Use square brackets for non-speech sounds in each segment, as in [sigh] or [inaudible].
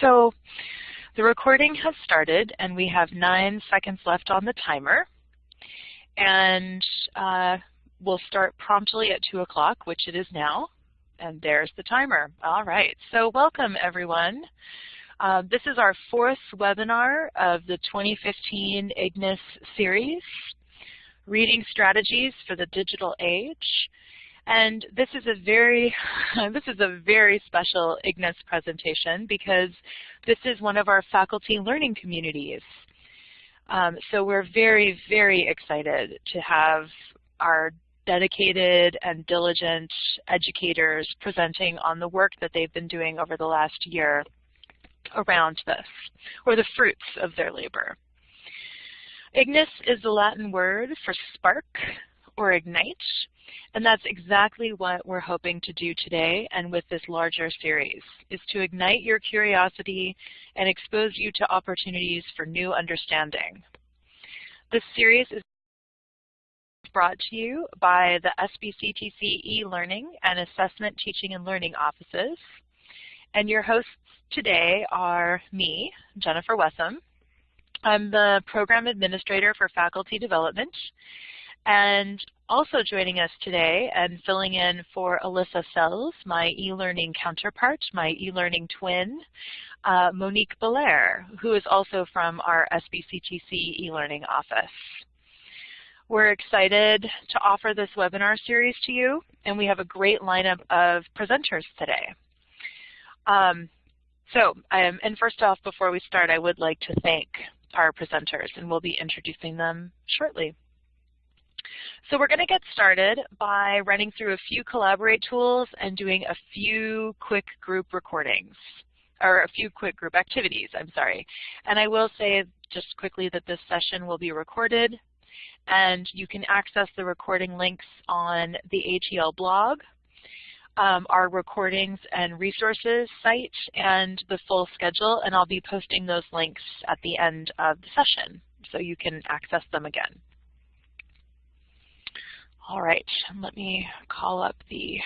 So the recording has started and we have nine seconds left on the timer. And uh, we'll start promptly at 2 o'clock, which it is now. And there's the timer. All right, so welcome everyone. Uh, this is our fourth webinar of the 2015 IGNIS series, Reading Strategies for the Digital Age. And this is a very, [laughs] this is a very special IGNIS presentation because this is one of our faculty learning communities. Um, so we're very, very excited to have our dedicated and diligent educators presenting on the work that they've been doing over the last year around this, or the fruits of their labor. Ignis is the Latin word for spark or ignite, and that's exactly what we're hoping to do today and with this larger series, is to ignite your curiosity and expose you to opportunities for new understanding. This series is brought to you by the SBCTC e-learning and assessment teaching and learning offices. And your hosts today are me, Jennifer Wessam. I'm the program administrator for faculty development. And also joining us today and filling in for Alyssa Sells, my e-learning counterpart, my e-learning twin, uh, Monique Belair, who is also from our SBCTC e-learning office. We're excited to offer this webinar series to you, and we have a great lineup of presenters today. Um, so, um, and first off, before we start, I would like to thank our presenters, and we'll be introducing them shortly. So we're going to get started by running through a few Collaborate tools and doing a few quick group recordings, or a few quick group activities, I'm sorry. And I will say just quickly that this session will be recorded, and you can access the recording links on the ATL blog, um, our recordings and resources site, and the full schedule, and I'll be posting those links at the end of the session so you can access them again. All right, let me call up the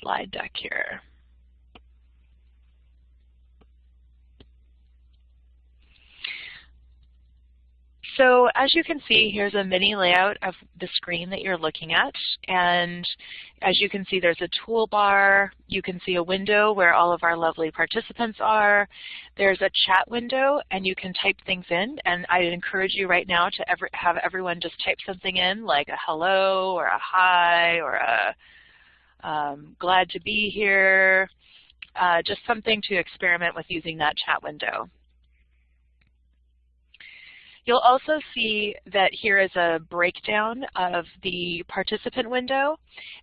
slide deck here. So as you can see, here's a mini layout of the screen that you're looking at. And as you can see, there's a toolbar. You can see a window where all of our lovely participants are. There's a chat window, and you can type things in. And I'd encourage you right now to ever have everyone just type something in, like a hello or a hi or a um, glad to be here, uh, just something to experiment with using that chat window. You'll also see that here is a breakdown of the participant window,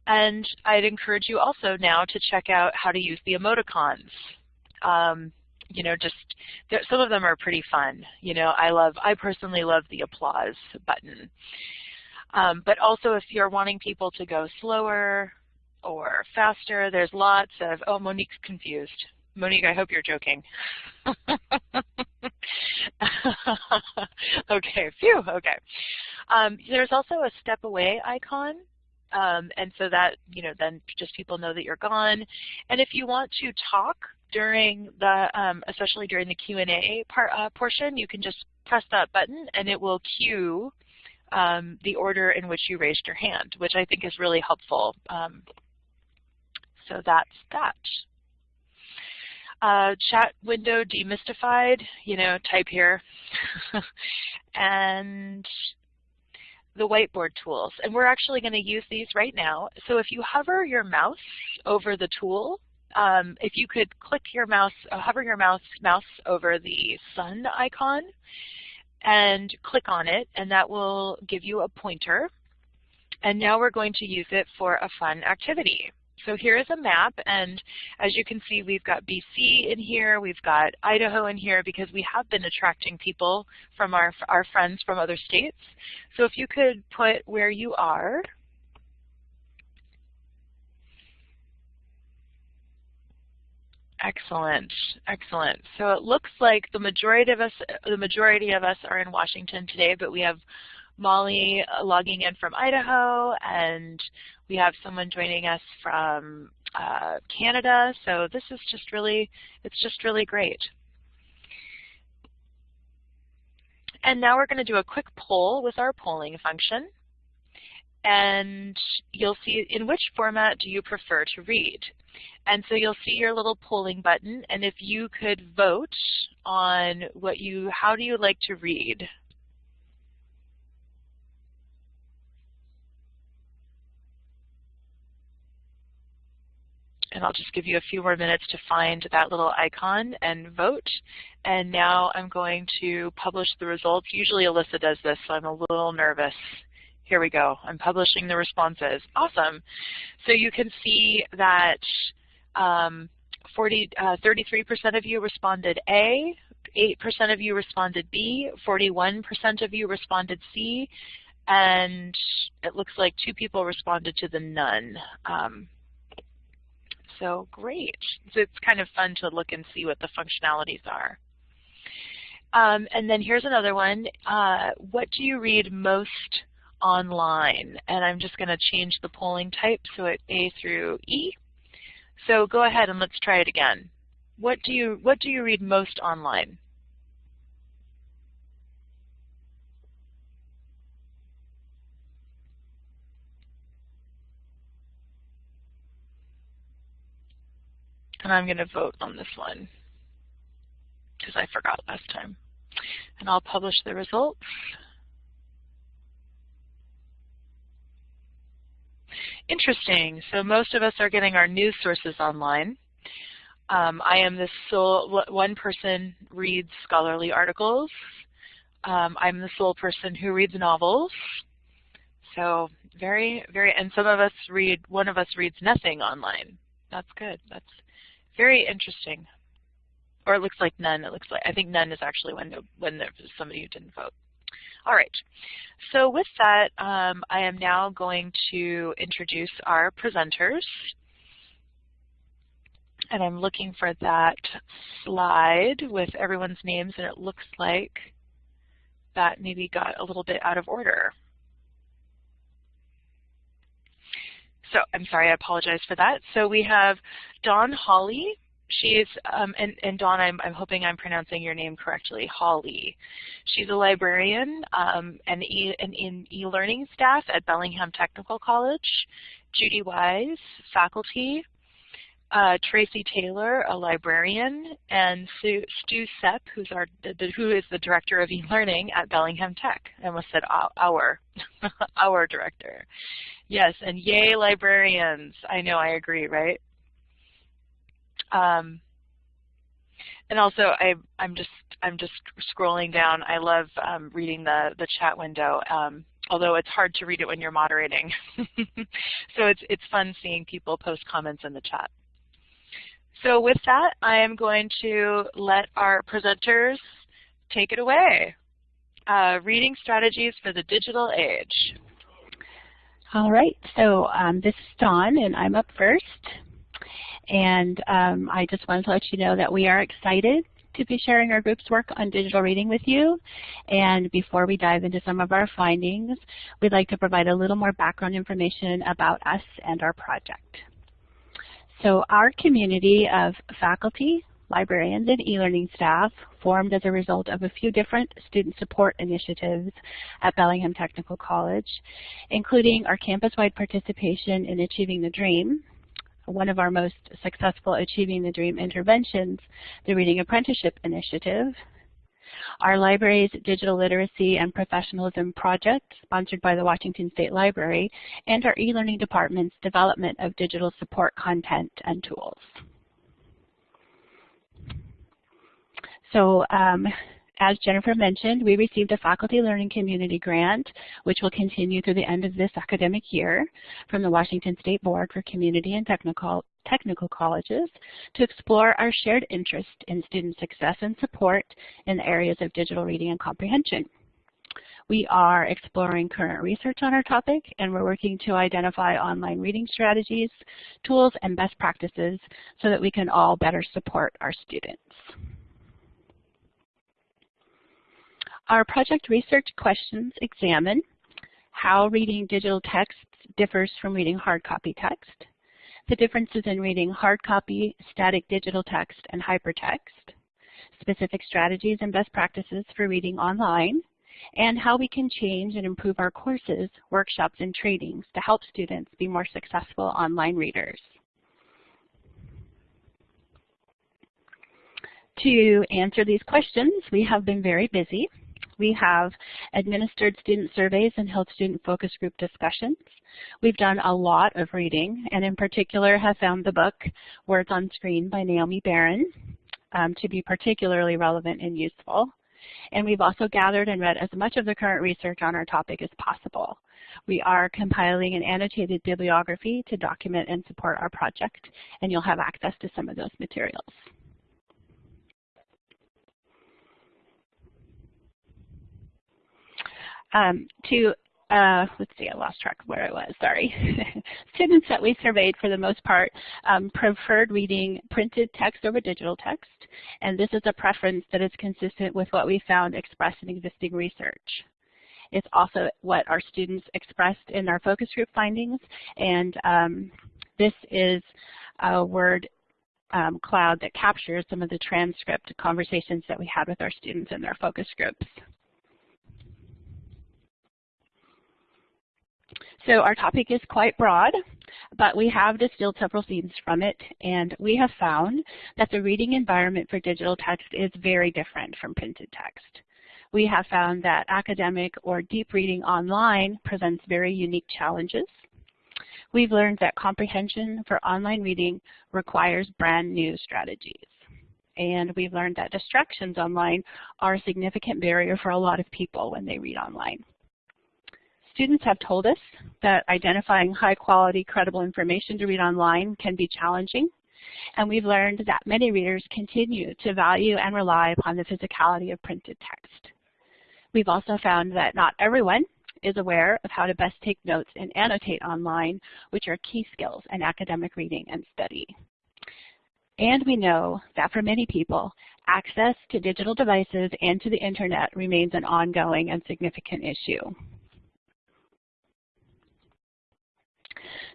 and I'd encourage you also now to check out how to use the emoticons. Um, you know, just some of them are pretty fun. You know, I love, I personally love the applause button. Um, but also if you're wanting people to go slower or faster, there's lots of, oh, Monique's confused. Monique, I hope you're joking. [laughs] okay, phew, okay. Um, there's also a step away icon. Um, and so that, you know, then just people know that you're gone. And if you want to talk during the, um, especially during the Q&A uh, portion, you can just press that button and it will cue um, the order in which you raised your hand, which I think is really helpful. Um, so that's that. Uh, chat window demystified, you know, type here. [laughs] and the whiteboard tools. And we're actually going to use these right now. So if you hover your mouse over the tool, um, if you could click your mouse, uh, hover your mouse, mouse over the sun icon and click on it, and that will give you a pointer. And now we're going to use it for a fun activity. So here is a map, and as you can see, we've got BC in here, we've got Idaho in here, because we have been attracting people from our, our friends from other states. So if you could put where you are, Excellent, excellent. So it looks like the majority of us, the majority of us are in Washington today, but we have Molly uh, logging in from Idaho, and we have someone joining us from uh, Canada. So this is just really, it's just really great. And now we're going to do a quick poll with our polling function. And you'll see in which format do you prefer to read. And so you'll see your little polling button. And if you could vote on what you, how do you like to read? And I'll just give you a few more minutes to find that little icon and vote. And now I'm going to publish the results. Usually Alyssa does this, so I'm a little nervous. Here we go. I'm publishing the responses. Awesome. So you can see that 33% um, uh, of you responded A, 8% of you responded B, 41% of you responded C, and it looks like two people responded to the none. Um, so great. It's kind of fun to look and see what the functionalities are. Um, and then here's another one. Uh, what do you read most online? And I'm just going to change the polling type so it's A through E. So go ahead and let's try it again. What do you what do you read most online? And I'm going to vote on this one because I forgot last time. And I'll publish the results. Interesting. So most of us are getting our news sources online. Um, I am the sole, one person reads scholarly articles. Um, I'm the sole person who reads novels. So very, very, and some of us read, one of us reads nothing online. That's good. That's very interesting. Or it looks like none. It looks like I think none is actually when when there's somebody who didn't vote. All right. So with that, um, I am now going to introduce our presenters. And I'm looking for that slide with everyone's names, and it looks like that maybe got a little bit out of order. So I'm sorry, I apologize for that. So we have Dawn Hawley. She's, um, and, and Dawn, I'm, I'm hoping I'm pronouncing your name correctly, Holly. She's a librarian um, and, e, in e-learning staff at Bellingham Technical College. Judy Wise, faculty. Uh, Tracy Taylor, a librarian, and Stu Sepp, who's our, the, who is the director of e-learning at Bellingham Tech. I almost said our, [laughs] our director. Yes, and yay librarians. I know, I agree, right? Um, and also, I, I'm just I'm just scrolling down. I love um, reading the the chat window, um, although it's hard to read it when you're moderating. [laughs] so it's it's fun seeing people post comments in the chat. So with that, I am going to let our presenters take it away. Uh, reading strategies for the digital age. All right, so um, this is Dawn, and I'm up first. And um, I just wanted to let you know that we are excited to be sharing our group's work on digital reading with you. And before we dive into some of our findings, we'd like to provide a little more background information about us and our project. So our community of faculty, librarians, and e-learning staff formed as a result of a few different student support initiatives at Bellingham Technical College, including our campus-wide participation in Achieving the Dream, one of our most successful Achieving the Dream interventions, the Reading Apprenticeship Initiative, our library's Digital Literacy and Professionalism Project, sponsored by the Washington State Library, and our e-learning department's development of digital support content and tools. So um, as Jennifer mentioned, we received a Faculty Learning Community Grant, which will continue through the end of this academic year from the Washington State Board for Community and Technical, Technical Colleges to explore our shared interest in student success and support in the areas of digital reading and comprehension. We are exploring current research on our topic, and we're working to identify online reading strategies, tools, and best practices so that we can all better support our students. Our project research questions examine how reading digital text differs from reading hard copy text, the differences in reading hard copy, static digital text, and hypertext, specific strategies and best practices for reading online, and how we can change and improve our courses, workshops, and trainings to help students be more successful online readers. To answer these questions, we have been very busy. We have administered student surveys and held student focus group discussions. We've done a lot of reading, and in particular have found the book Words on Screen by Naomi Baron um, to be particularly relevant and useful. And we've also gathered and read as much of the current research on our topic as possible. We are compiling an annotated bibliography to document and support our project, and you'll have access to some of those materials. Um, to uh, let's see, I lost track of where I was, sorry. [laughs] Students that we surveyed for the most part um, preferred reading printed text over digital text, and this is a preference that is consistent with what we found expressed in existing research. It's also what our students expressed in our focus group findings, and um, this is a word um, cloud that captures some of the transcript conversations that we had with our students in their focus groups. So our topic is quite broad, but we have distilled several themes from it, and we have found that the reading environment for digital text is very different from printed text. We have found that academic or deep reading online presents very unique challenges. We've learned that comprehension for online reading requires brand new strategies. And we've learned that distractions online are a significant barrier for a lot of people when they read online. Students have told us that identifying high quality, credible information to read online can be challenging. And we've learned that many readers continue to value and rely upon the physicality of printed text. We've also found that not everyone is aware of how to best take notes and annotate online, which are key skills in academic reading and study. And we know that for many people, access to digital devices and to the internet remains an ongoing and significant issue.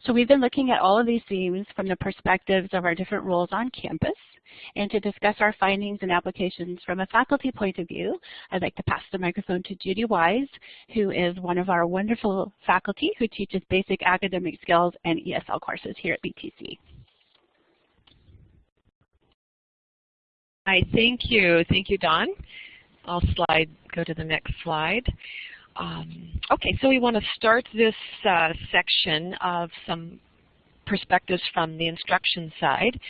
So we've been looking at all of these themes from the perspectives of our different roles on campus. And to discuss our findings and applications from a faculty point of view, I'd like to pass the microphone to Judy Wise, who is one of our wonderful faculty who teaches basic academic skills and ESL courses here at BTC. Hi, thank you. Thank you, Dawn. I'll slide, go to the next slide. Um, okay, so we want to start this uh, section of some perspectives from the instruction side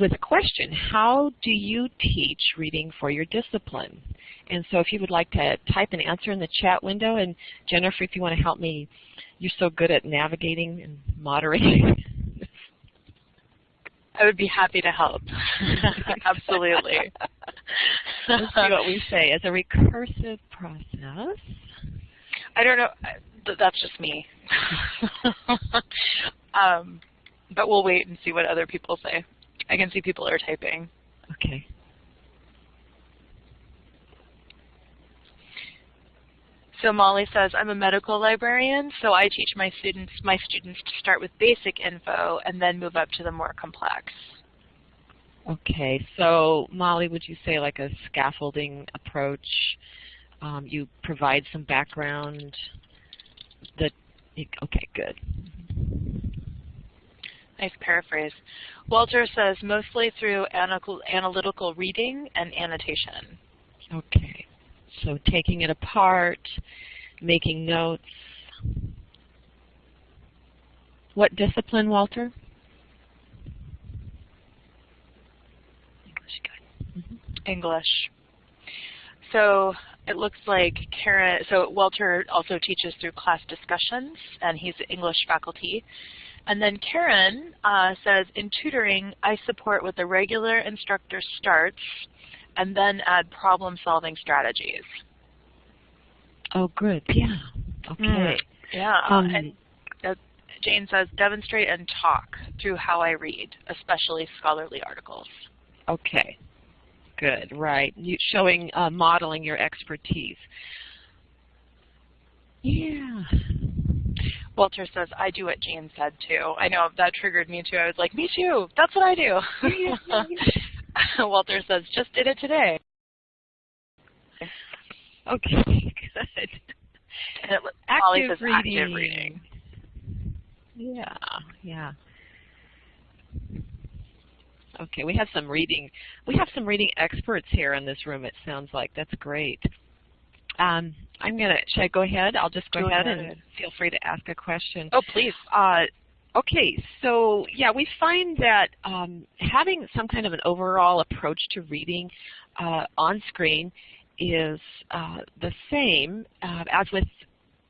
with a question. How do you teach reading for your discipline? And so if you would like to type an answer in the chat window, and Jennifer, if you want to help me, you're so good at navigating and moderating. [laughs] I would be happy to help. [laughs] Absolutely. [laughs] Let's see what we say. As a recursive process, I don't know. That's just me. [laughs] um, but we'll wait and see what other people say. I can see people are typing. Okay. So Molly says, I'm a medical librarian, so I teach my students my students to start with basic info and then move up to the more complex. Okay, so Molly, would you say like a scaffolding approach um, you provide some background that, okay, good. Nice paraphrase. Walter says mostly through analytical reading and annotation. Okay, so taking it apart, making notes. What discipline, Walter? English, good. Mm -hmm. English. So it looks like Karen, so Walter also teaches through class discussions, and he's English faculty. And then Karen uh, says, in tutoring, I support with the regular instructor starts and then add problem-solving strategies. Oh, good. Yeah. Okay. Mm. Yeah. Um, and uh, Jane says, demonstrate and talk through how I read, especially scholarly articles. Okay. Good, right. You, showing, uh, modeling your expertise. Yeah. Walter says, I do what Jane said too. I know, that triggered me too. I was like, me too. That's what I do. [laughs] Walter says, just did it today. Okay, good. And it, active says reading. active reading. Yeah, yeah. Okay, we have some reading. We have some reading experts here in this room. It sounds like that's great. Um, I'm gonna. Should I go ahead? I'll just go, Go ahead, ahead. and feel free to ask a question. Oh, please. Uh, okay, so yeah, we find that um, having some kind of an overall approach to reading uh, on screen is uh, the same uh, as with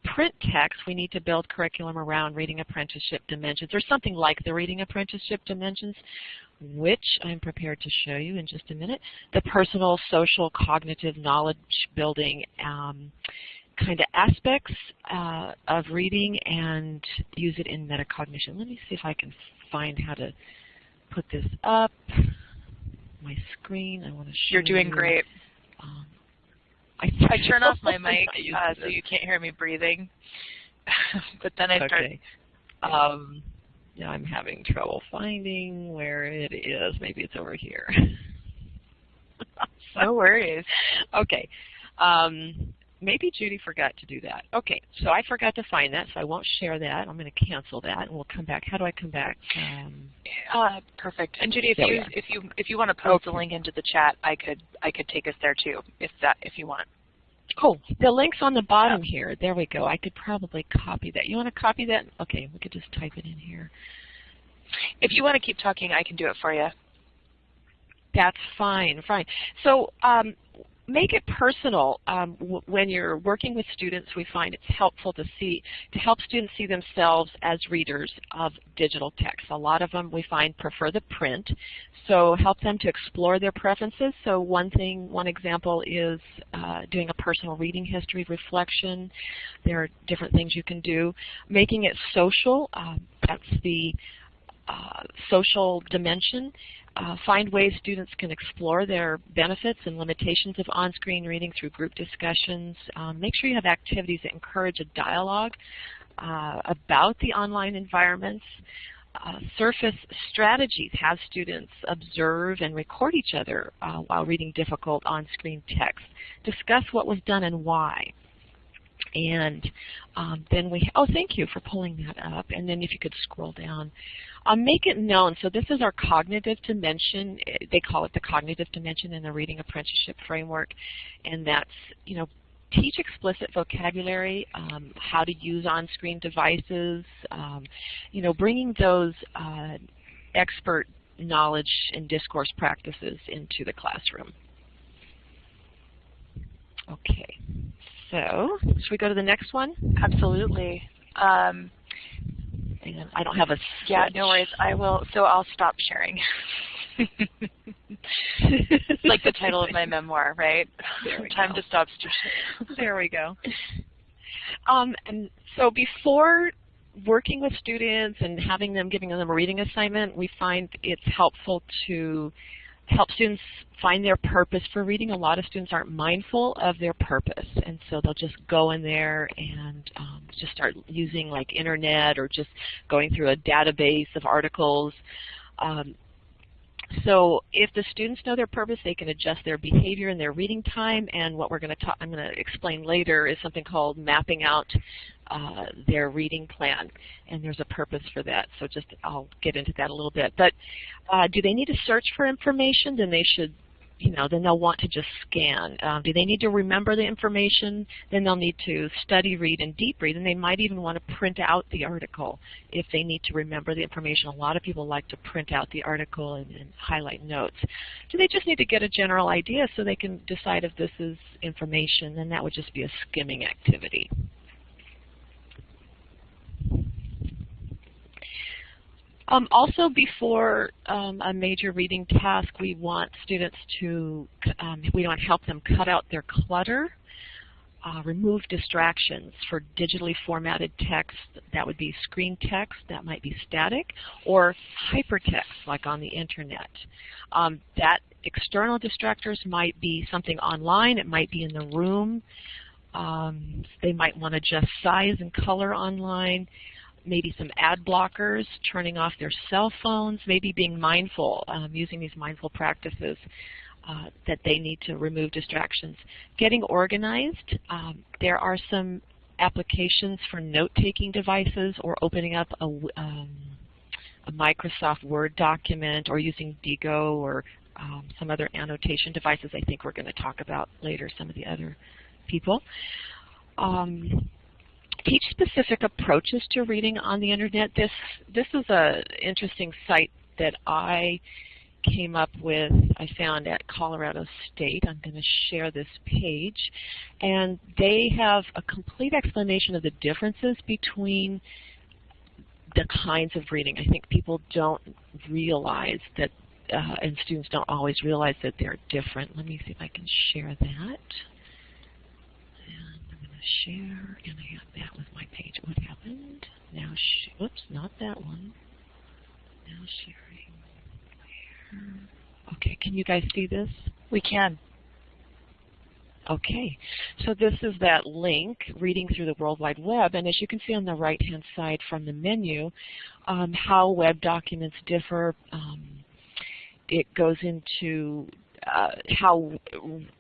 print text. We need to build curriculum around reading apprenticeship dimensions or something like the reading apprenticeship dimensions, which I'm prepared to show you in just a minute. The personal, social, cognitive, knowledge building um, kind of aspects uh, of reading and use it in metacognition. Let me see if I can find how to put this up. My screen, I want to show you. You're doing you. great. Um, I, I turn off [laughs] my mic uh, so you can't hear me breathing. [laughs] but then I start. Okay. Um, yeah, I'm having trouble finding where it is. Maybe it's over here. [laughs] No worries. okay. Um, maybe Judy forgot to do that. Okay, so I forgot to find that, so I won't share that. I'm going to cancel that, and we'll come back. How do I come back? Um, Uh, perfect. And Judy, if you if you if you want to post the link into the chat, I could I could take us there too, if that if you want. oh, the link's on the bottom here. There we go. I could probably copy that. You want to copy that? Okay, we could just type it in here. If you want to keep talking, I can do it for you. That's fine, fine. So um, make it personal. Um, when you're working with students, we find it's helpful to see, to help students see themselves as readers of digital text. A lot of them we find prefer the print, so help them to explore their preferences. So one thing, one example is uh, doing a personal reading history reflection. There are different things you can do. Making it social, um, that's the uh, social dimension. Uh, find ways students can explore their benefits and limitations of on-screen reading through group discussions. Um, make sure you have activities that encourage a dialogue uh, about the online environments. Uh, surface strategies have students observe and record each other uh, while reading difficult on-screen text. Discuss what was done and why. And um, then we, oh, thank you for pulling that up. And then if you could scroll down. Um, make it known. So this is our cognitive dimension. They call it the cognitive dimension in the Reading Apprenticeship Framework. And that's, you know, teach explicit vocabulary, um, how to use on-screen devices, um, you know, bringing those uh, expert knowledge and discourse practices into the classroom. Okay, so should we go to the next one? Absolutely. Um, And I don't have a yeah, no worries. I will. So I'll stop sharing. [laughs] like the title of my memoir, right? Time go. to stop sharing. there we go. [laughs] Um, and so before working with students and having them, giving them a reading assignment, we find it's helpful to help students find their purpose for reading. A lot of students aren't mindful of their purpose, and so they'll just go in there and um, just start using like internet or just going through a database of articles. Um, so if the students know their purpose, they can adjust their behavior and their reading time. And what we're going to talk, I'm going to explain later is something called mapping out uh, their reading plan. And there's a purpose for that. So just I'll get into that a little bit. But uh, do they need to search for information? Then they should you know, then they'll want to just scan. Um, do they need to remember the information? Then they'll need to study, read, and deep read, and they might even want to print out the article if they need to remember the information. A lot of people like to print out the article and, and highlight notes. Do they just need to get a general idea so they can decide if this is information? Then that would just be a skimming activity. Um, also, before um, a major reading task, we want students to, um, we want to help them cut out their clutter, uh, remove distractions for digitally formatted text. That would be screen text, that might be static, or hypertext, like on the internet. Um, that external distractors might be something online, it might be in the room. Um, they might want to adjust size and color online maybe some ad blockers, turning off their cell phones, maybe being mindful, um, using these mindful practices. uh, that they need to remove distractions. Getting organized, um, there are some applications for note-taking devices or opening up a, um, a, Microsoft Word document or using Diigo or um, some other annotation devices I think we're going to talk about later, some of the other people. Um, teach specific approaches to reading on the internet. This this is an interesting site that I came up with, I found at Colorado State. I'm going to share this page. And they have a complete explanation of the differences between the kinds of reading. I think people don't realize that, uh, and students don't always realize that they're different. Let me see if I can share that share, and I have that with my page. What happened? Now, sh whoops, not that one. Now sharing. Where? Okay, can you guys see this? We can. Okay, so this is that link, Reading Through the World Wide Web, and as you can see on the right-hand side from the menu, um, how web documents differ. Um, it goes into uh, how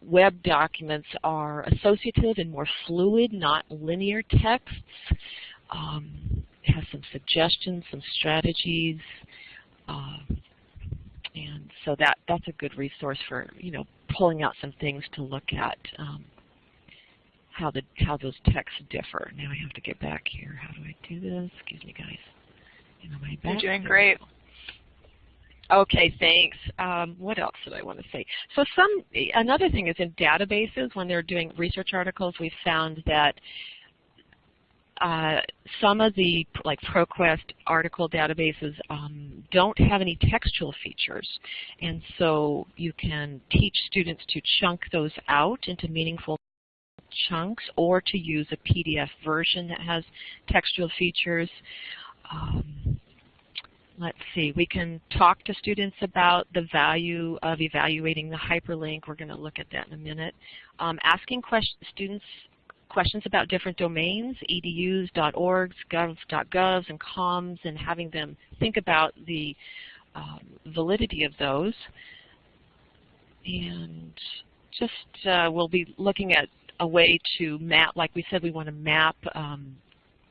web documents are associative and more fluid, not linear texts. Um, has some suggestions, some strategies, uh, and so that that's a good resource for you know pulling out some things to look at um, how the how those texts differ. Now I have to get back here. How do I do this? Excuse me, guys. Am I back? You're doing great. Okay, thanks. Um, what else did I want to say? So some another thing is in databases, when they're doing research articles, we found that uh, some of the like ProQuest article databases um, don't have any textual features. And so you can teach students to chunk those out into meaningful chunks or to use a PDF version that has textual features. Um, let's see, we can talk to students about the value of evaluating the hyperlink. We're going to look at that in a minute. Um, asking question, students questions about different domains, edus, .orgs, and coms, and having them think about the um, validity of those. And just uh, we'll be looking at a way to map, like we said, we want to map um,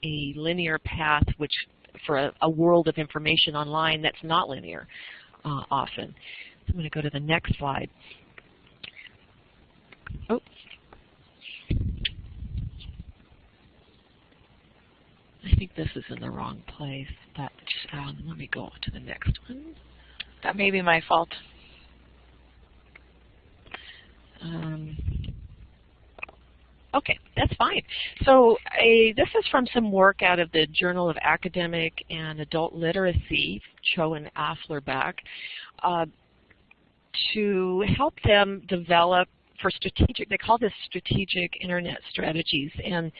a linear path which for a, a world of information online that's not linear uh, often. So I'm going to go to the next slide. Oh. I think this is in the wrong place, but um, let me go on to the next one. That may be my fault. Um, Okay, that's fine. So a, this is from some work out of the Journal of Academic and Adult Literacy, Cho and Afflerbach, uh, to help them develop for strategic, they call this strategic internet strategies. And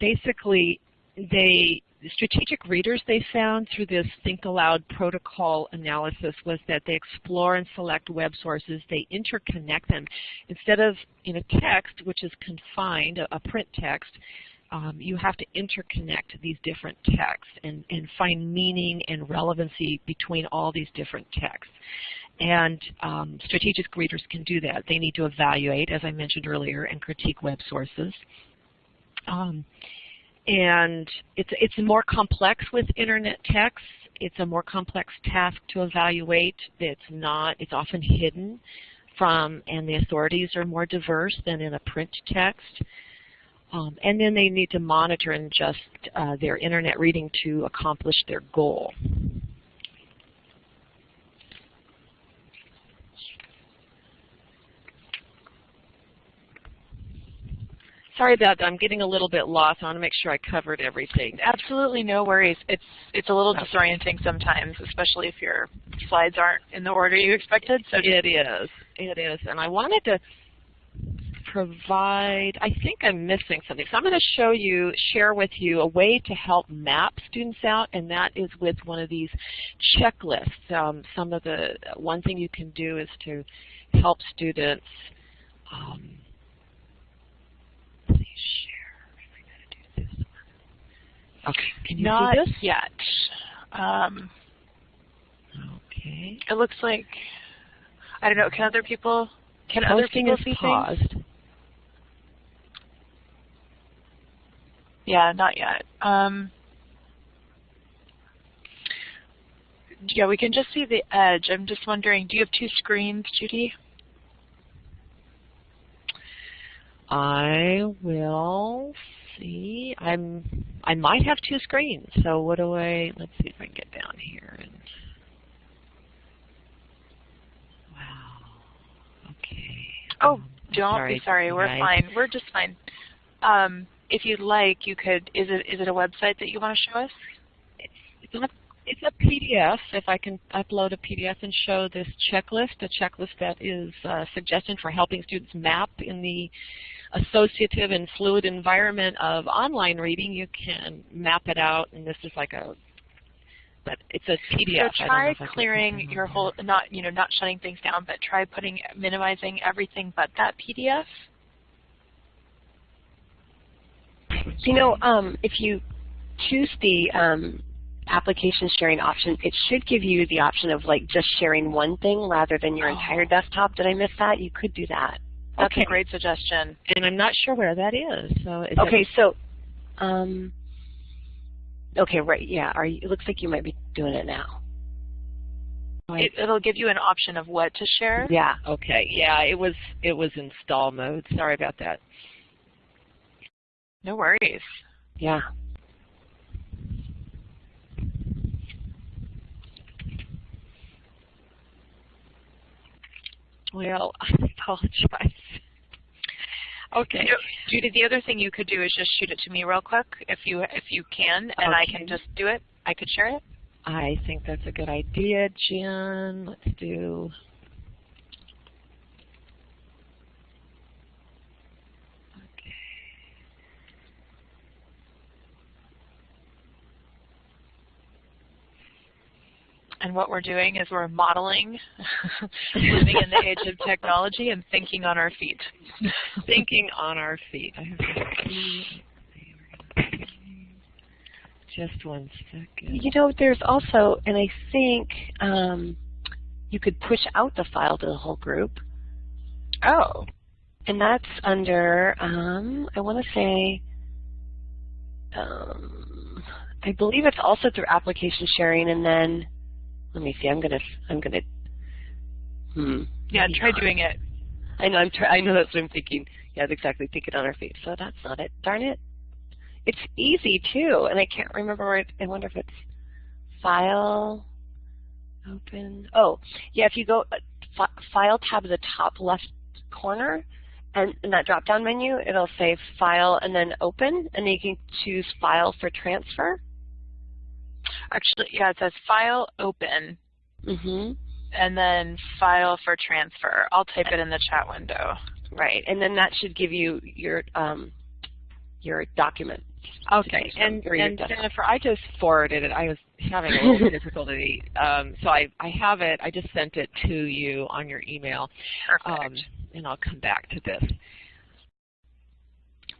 basically, they strategic readers they found through this Think Aloud protocol analysis was that they explore and select web sources, they interconnect them. Instead of in a text, which is confined, a, a print text, um, you have to interconnect these different texts and, and find meaning and relevancy between all these different texts. And um, strategic readers can do that. They need to evaluate, as I mentioned earlier, and critique web sources. Um, and it's, it's more complex with internet text. It's a more complex task to evaluate. It's not, it's often hidden from, and the authorities are more diverse than in a print text. Um, and then they need to monitor and adjust uh, their internet reading to accomplish their goal. Sorry about that. I'm getting a little bit lost. I want to make sure I covered everything. Absolutely no worries. It's it's a little disorienting sometimes, especially if your slides aren't in the order you expected. So it is. It is. And I wanted to provide, I think I'm missing something. So I'm going to show you, share with you a way to help map students out, and that is with one of these checklists. Um, some of the, one thing you can do is to help students um, Okay. Can you Not see this? yet. Um, okay. It looks like I don't know. Can other people? Can other Posting people is see paused. things? Yeah, not yet. Um, yeah, we can just see the edge. I'm just wondering, do you have two screens, Judy? I will see. I'm. I might have two screens. So what do I? Let's see if I can get down here. And wow. Okay. Oh, Um, don't sorry, be sorry. We're guys. fine. We're just fine. Um, if you'd like, you could. Is it is it a website that you want to show us? It's a, it's a PDF. If I can upload a PDF and show this checklist, a checklist that is uh, suggested for helping students map in the associative and fluid environment of online reading, you can map it out, and this is like a, but it's a PDF. So I don't know try if I can clearing put it on your whole, not you know, not shutting things down, but try putting minimizing everything but that PDF. You know, um, if you choose the um, application sharing option, it should give you the option of like just sharing one thing rather than your entire Oh. desktop. Did I miss that? You could do that. That's Okay. a great suggestion. And I'm not sure where that is. So is that- Okay, so, um, okay, right, yeah. Are you, it looks like you might be doing it now. It, it'll give you an option of what to share. Yeah. okay, yeah, it was it was install mode. Sorry about that. No worries. Yeah. Well, [laughs] I apologize. Okay. You know, Judy, the other thing you could do is just shoot it to me real quick if you if you can, and I can just do it. I could share it. I think that's a good idea, Jen. Let's do. Okay. And what we're doing is we're modeling [laughs] living in the age of technology and thinking on our feet. [laughs] Thinking on our feet. I have to see. Just one second. You know, there's also, and I think um, you could push out the file to the whole group. Oh. And that's under, um, I want to say, um, I believe it's also through application sharing, and then let me see. I'm gonna, I'm gonna, hmm. Yeah, try not. doing it. I know. I'm. Try, I know that's what I'm thinking. Yeah, Exactly. exactly. it on our feet. So that's not it. Darn it. It's easy too, and I can't remember where. It, I wonder if it's file, open. Oh, yeah. If you go uh, fi file tab at the top left corner, and in that drop down menu, it'll say file and then open, and then you can choose file for transfer. Actually, yeah, it says file open Mm-hmm. and then file for transfer. I'll type it in the chat window. Right, and then that should give you your um, your document. Okay, and, and. Jennifer, I just forwarded it. I was having a little [laughs] difficulty, um, so I, I have it. I just sent it to you on your email, um, and I'll come back to this.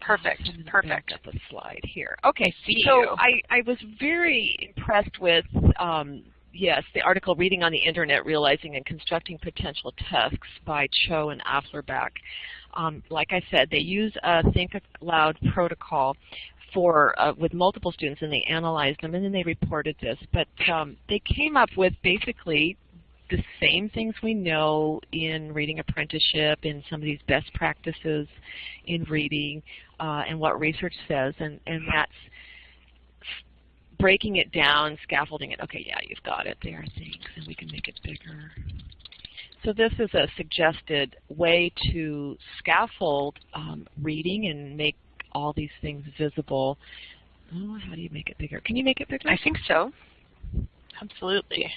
Perfect. Perfect. Back up a slide here. Okay, See so you. I, I was very impressed with, um, yes, the article Reading on the Internet, Realizing and Constructing Potential Texts by Cho and Afflerbach. Um, like I said, they use a Think Aloud protocol for uh, with multiple students, and they analyzed them, and then they reported this. But um, they came up with basically the same things we know in reading apprenticeship, in some of these best practices in reading, uh, and what research says, and, and that's breaking it down, scaffolding it. Okay, yeah, you've got it. There are things, and we can make it bigger. So this is a suggested way to scaffold um, reading and make all these things visible. Oh, how do you make it bigger? Can you make it bigger? I think so. Absolutely.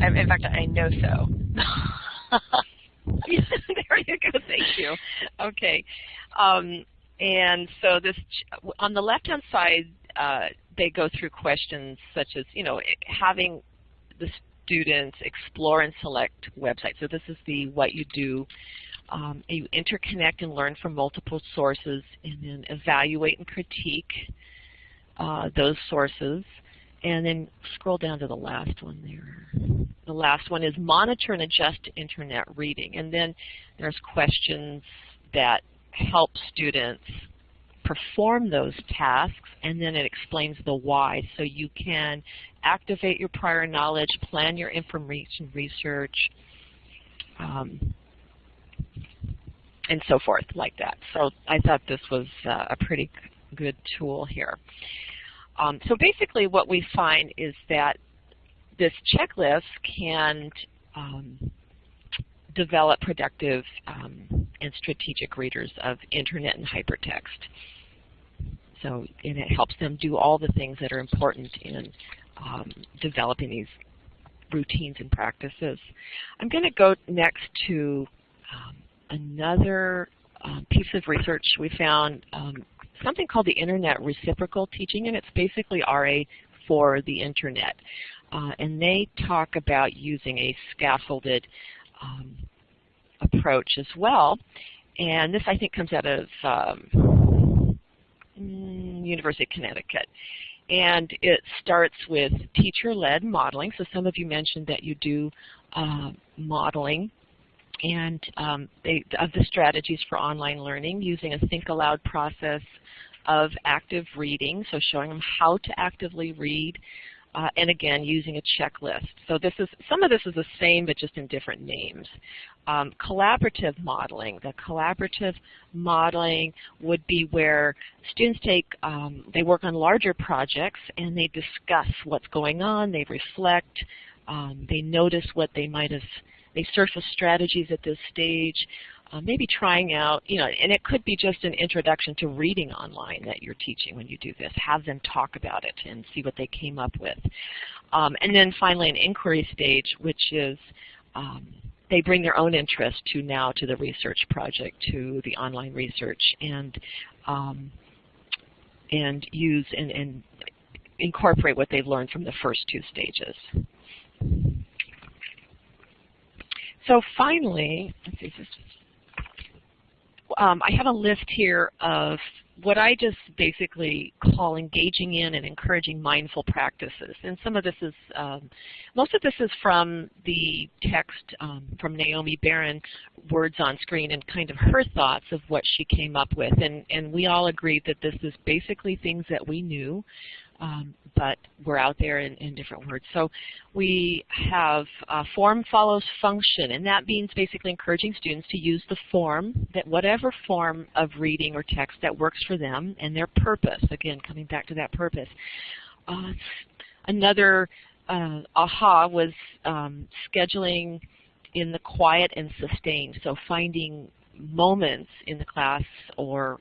I, in fact, I know so. [laughs] there you go. Thank you. Okay. Um, and so this on the left-hand side, uh, they go through questions such as, you know, having the students explore and select websites. So this is the what you do. Um, you interconnect and learn from multiple sources, and then evaluate and critique uh, those sources. And then scroll down to the last one there. The last one is monitor and adjust internet reading. And then there's questions that help students perform those tasks, and then it explains the why. So you can activate your prior knowledge, plan your information research, um, and so forth like that. So I thought this was uh, a pretty good tool here. Um, so basically what we find is that this checklist can um, develop productive um, and strategic readers of internet and hypertext. So and it helps them do all the things that are important in um, developing these routines and practices. I'm going to go next to um, another um, piece of research we found, something called the Internet Reciprocal Teaching, and it's basically RA for the Internet. Uh, and they talk about using a scaffolded um, approach as well. And this, I think, comes out of um, mm, University of Connecticut. And it starts with teacher-led modeling. So some of you mentioned that you do uh, modeling and um, they, of the strategies for online learning using a think aloud process of active reading, so showing them how to actively read, uh, and again using a checklist. So this is some of this is the same but just in different names. Um, collaborative modeling. The collaborative modeling would be where students take, um, they work on larger projects and they discuss what's going on, they reflect, um, they notice what they might have they surface strategies at this stage, uh, maybe trying out, you know, and it could be just an introduction to reading online that you're teaching when you do this. Have them talk about it and see what they came up with. Um, and then finally an inquiry stage, which is um, they bring their own interest to now to the research project, to the online research, and um, and use and, and incorporate what they've learned from the first two stages. So finally, um, I have a list here of what I just basically call engaging in and encouraging mindful practices. And some of this is, um, most of this is from the text um, from Naomi Baron, Words on Screen, and kind of her thoughts of what she came up with. And, and we all agreed that this is basically things that we knew um, but we're out there in, in, different words. So we have uh, form follows function, and that means basically encouraging students to use the form, that whatever form of reading or text that works for them, and their purpose, again, coming back to that purpose. Uh, another uh, aha was um, scheduling in the quiet and sustained, so finding moments in the class or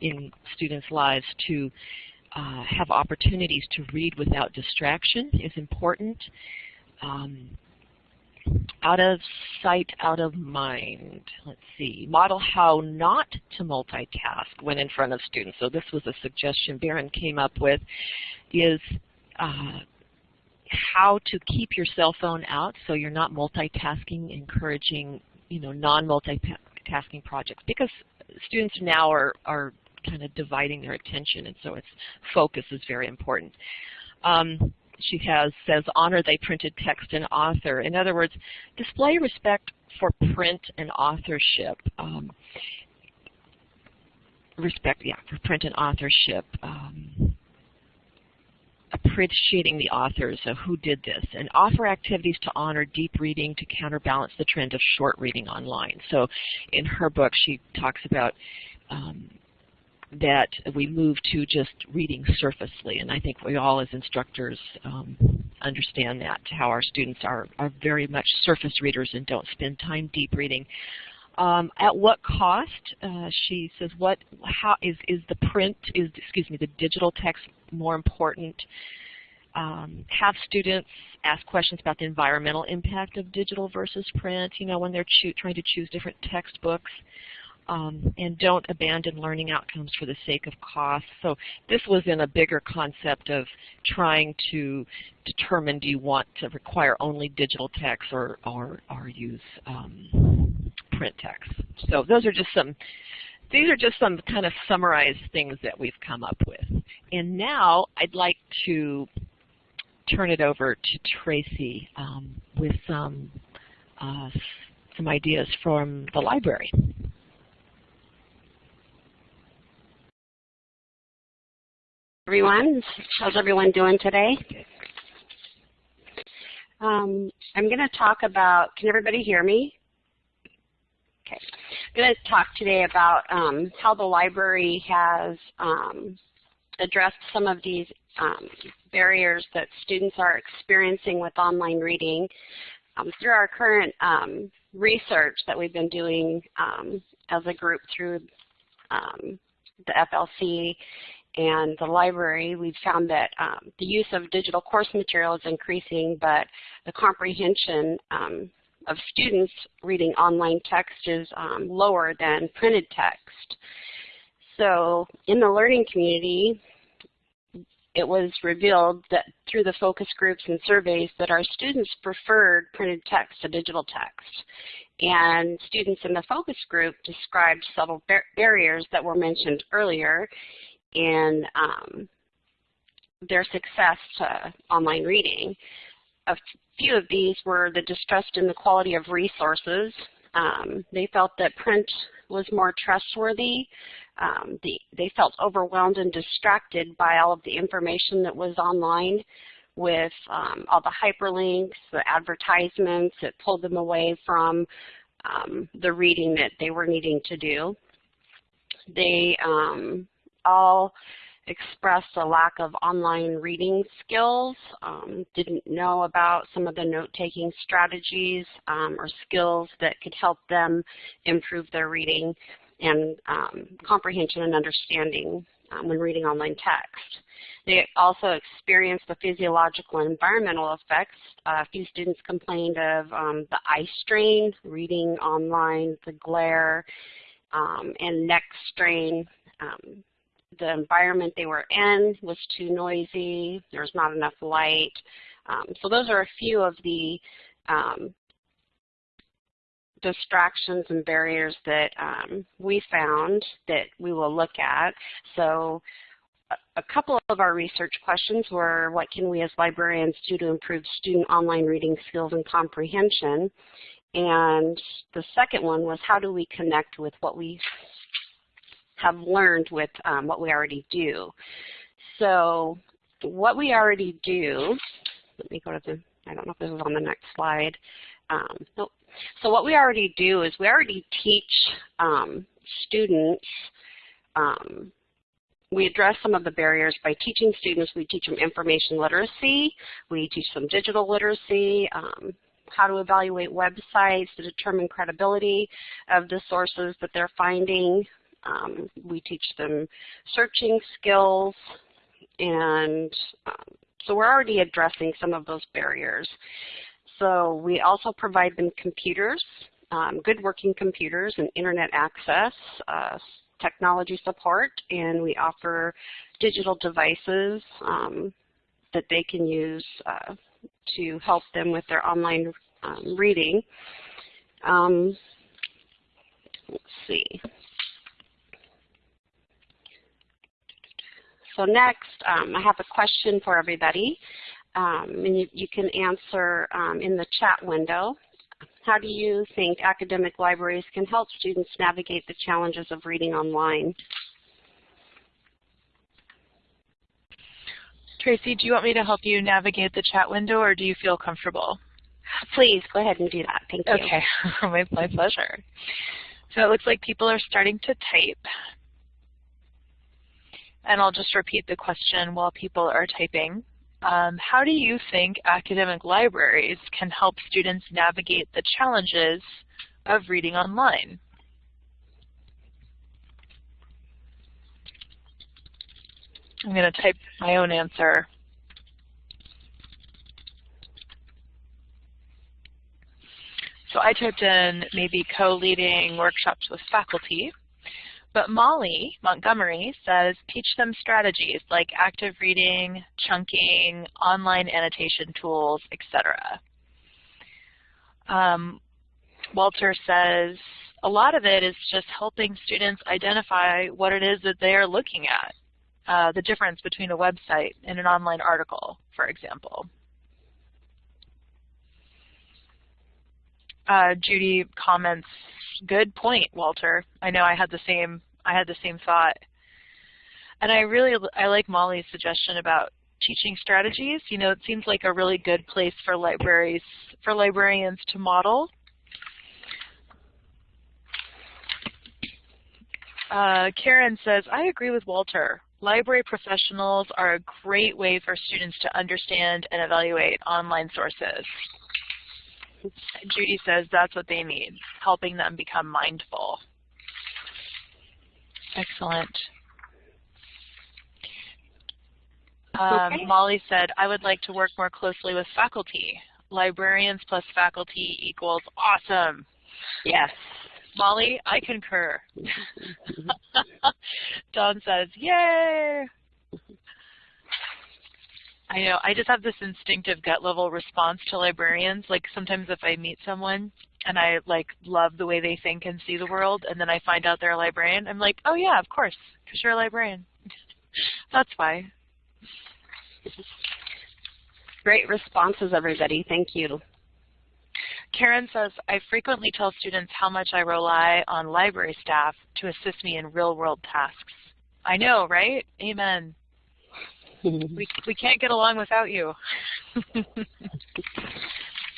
in students' lives to uh, have opportunities to read without distraction is important. Um, out of sight, out of mind. Let's see. Model how not to multitask when in front of students. So this was a suggestion Baron came up with, is uh, how to keep your cell phone out so you're not multitasking, encouraging you know non-multitasking projects because students now are, are kind of dividing their attention, and so its focus is very important. Um, she has says honor thy printed text and author. In other words, display respect for print and authorship. Um, respect, yeah, for print and authorship. Um, appreciating the authors of who did this, and offer activities to honor deep reading to counterbalance the trend of short reading online. So in her book, she talks about um, that we move to just reading surfacely. And I think we all as instructors um, understand that, how our students are, are very much surface readers and don't spend time deep reading. Um, at what cost? Uh, she says, what, how is, is the print, is, excuse me, the digital text more important? Um, have students ask questions about the environmental impact of digital versus print, you know, when they're trying to choose different textbooks um, and don't abandon learning outcomes for the sake of cost. So this was in a bigger concept of trying to determine do you want to require only digital text or, or, or use um, print text. So those are just some these are just some kind of summarized things that we've come up with. And now I'd like to turn it over to Tracy um, with some uh, some ideas from the library. Everyone, how's everyone doing today? Um, I'm going to talk about, can everybody hear me? Okay. I'm going to talk today about um, how the library has um, addressed some of these um, barriers that students are experiencing with online reading um, through our current um, research that we've been doing as a group through the FLC and the library, we've found that um, the use of digital course material is increasing, but the comprehension um, of students reading online text is um, lower than printed text. So in the learning community, it was revealed that through the focus groups and surveys that our students preferred printed text to digital text. And students in the focus group described several bar barriers that were mentioned earlier in um, their success to online reading. A few of these were the distrust in the quality of resources. Um, they felt that print was more trustworthy. Um, the, they felt overwhelmed and distracted by all of the information that was online with um, all the hyperlinks, the advertisements. It pulled them away from um, the reading that they were needing to do. They um, all expressed a lack of online reading skills, um, didn't know about some of the note-taking strategies um, or skills that could help them improve their reading and um, comprehension and understanding um, when reading online text. They also experienced the physiological and environmental effects. Uh, a few students complained of um, the eye strain, reading online, the glare, um, and neck strain. Um, the environment they were in was too noisy, there was not enough light. Um, so those are a few of the um, distractions and barriers that um, we found that we will look at. So a couple of our research questions were what can we as librarians do to improve student online reading skills and comprehension? And the second one was how do we connect with what we have learned with um, what we already do. So what we already do, let me go to the, I don't know if this is on the next slide. Um, nope. So what we already do is we already teach um, students, um, we address some of the barriers by teaching students, we teach them information literacy, we teach them digital literacy, um, how to evaluate websites to determine credibility of the sources that they're finding, um, we teach them searching skills, and um, so we're already addressing some of those barriers. So we also provide them computers, um, good working computers and internet access, uh, technology support, and we offer digital devices um, that they can use uh, to help them with their online um, reading. Um, let's see. So next, um, I have a question for everybody, um, and you, you, can answer um, in the chat window. How do you think academic libraries can help students navigate the challenges of reading online? Tracy, do you want me to help you navigate the chat window or do you feel comfortable? Please, go ahead and do that. Thank you. Okay, my, [laughs] my pleasure. So it looks like people are starting to type. And I'll just repeat the question while people are typing. Um, how do you think academic libraries can help students navigate the challenges of reading online? I'm going to type my own answer. So I typed in maybe co-leading workshops with faculty. But Molly Montgomery says teach them strategies like active reading, chunking, online annotation tools, etc. Um, Walter says a lot of it is just helping students identify what it is that they are looking at. uh, the difference between a website and an online article, for example. Uh, Judy comments, good point, Walter. I know I had the same I had the same thought. And I really I like Molly's suggestion about teaching strategies. You know, it seems like a really good place for libraries for librarians to model. Uh, Karen says, I agree with Walter. Library professionals are a great way for students to understand and evaluate online sources. Judy says that's what they need, helping them become mindful. Excellent. Um, okay. Molly said, I would like to work more closely with faculty. Librarians plus faculty equals awesome. Yes. Molly, I concur. [laughs] Dawn says, yay! I know, I just have this instinctive gut level response to librarians. Like sometimes if I meet someone and I like love the way they think and see the world and then I find out they're a librarian, I'm like, oh yeah, of course, because you're a librarian. [laughs] That's why. Great responses, everybody. Thank you. Karen says, I frequently tell students how much I rely on library staff to assist me in real-world tasks. I know, right? Amen. [laughs] we, we can't get along without you. [laughs]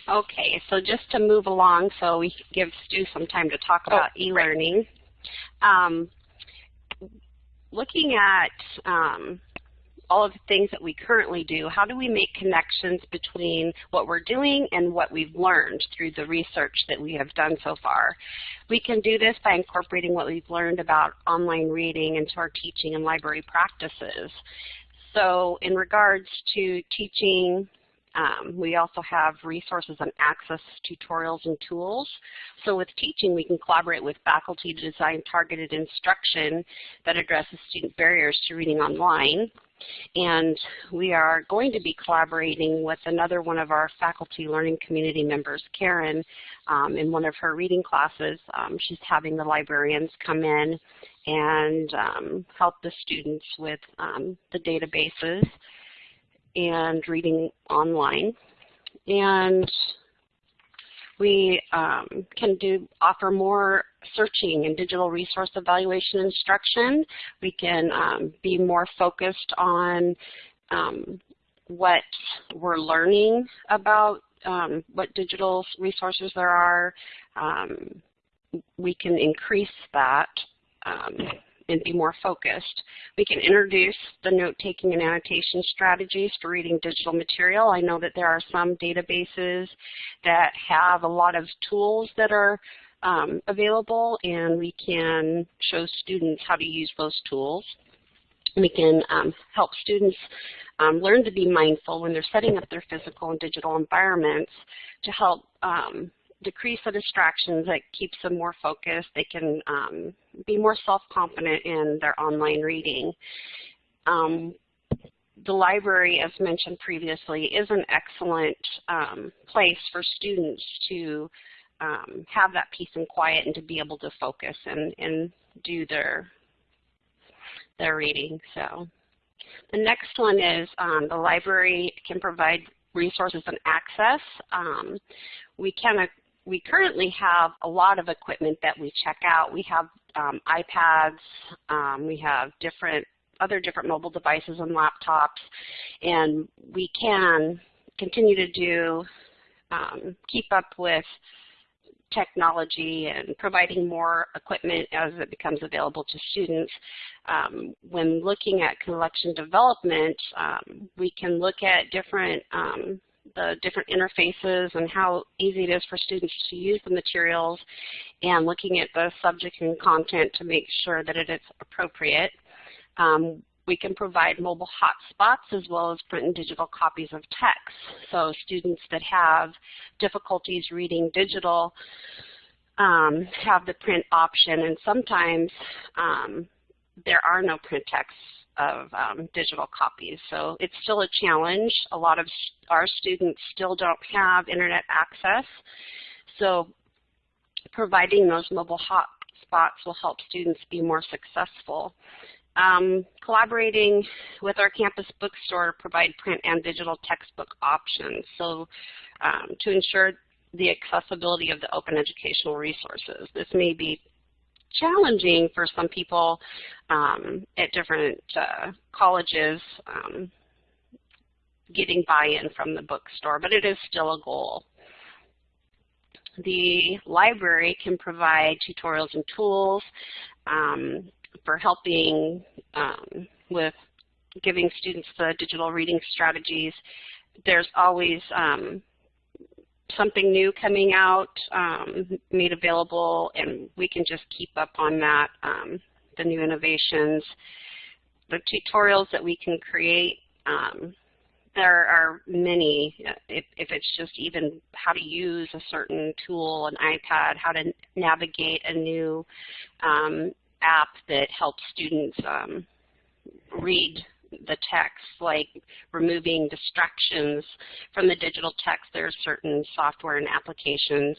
okay, so just to move along so we give Stu some time to talk about oh, e-learning. Right. Um, looking at um, all of the things that we currently do, how do we make connections between what we're doing and what we've learned through the research that we have done so far? We can do this by incorporating what we've learned about online reading into our teaching and library practices. So in regards to teaching um, we also have resources and access tutorials and tools. So with teaching, we can collaborate with faculty to design targeted instruction that addresses student barriers to reading online. And we are going to be collaborating with another one of our faculty learning community members, Karen, um, in one of her reading classes. Um, she's having the librarians come in and um, help the students with um, the databases and reading online. And we um, can do offer more searching and digital resource evaluation instruction. We can um, be more focused on um, what we're learning about um, what digital resources there are. Um, we can increase that um, and be more focused. We can introduce the note-taking and annotation strategies for reading digital material. I know that there are some databases that have a lot of tools that are um, available and we can show students how to use those tools. We can um, help students um, learn to be mindful when they're setting up their physical and digital environments to help um, decrease the distractions that keeps them more focused. They can um, be more self-confident in their online reading. Um, the library, as mentioned previously, is an excellent um, place for students to um, have that peace and quiet and to be able to focus and, and do their, their reading. So the next one is um, the library can provide resources and access. Um, we can we currently have a lot of equipment that we check out. We have um, iPads, um, we have different other different mobile devices and laptops, and we can continue to do um, keep up with technology and providing more equipment as it becomes available to students. Um, when looking at collection development, um, we can look at different um, the different interfaces and how easy it is for students to use the materials and looking at the subject and content to make sure that it is appropriate. Um, we can provide mobile hotspots as well as print and digital copies of text. So students that have difficulties reading digital um, have the print option and sometimes um, there are no print texts of um, digital copies. So it's still a challenge. A lot of our students still don't have internet access. So providing those mobile hotspots will help students be more successful. Um, collaborating with our campus bookstore to provide print and digital textbook options. So um, to ensure the accessibility of the open educational resources. This may be challenging for some people um, at different uh, colleges um, getting buy-in from the bookstore, but it is still a goal. The library can provide tutorials and tools um, for helping um, with giving students the digital reading strategies. There's always um, something new coming out, um, made available, and we can just keep up on that, um, the new innovations. The tutorials that we can create, um, there are many, if, if, it's just even how to use a certain tool, an iPad, how to navigate a new um, app that helps students um, read the text, like removing distractions from the digital text. There are certain software and applications.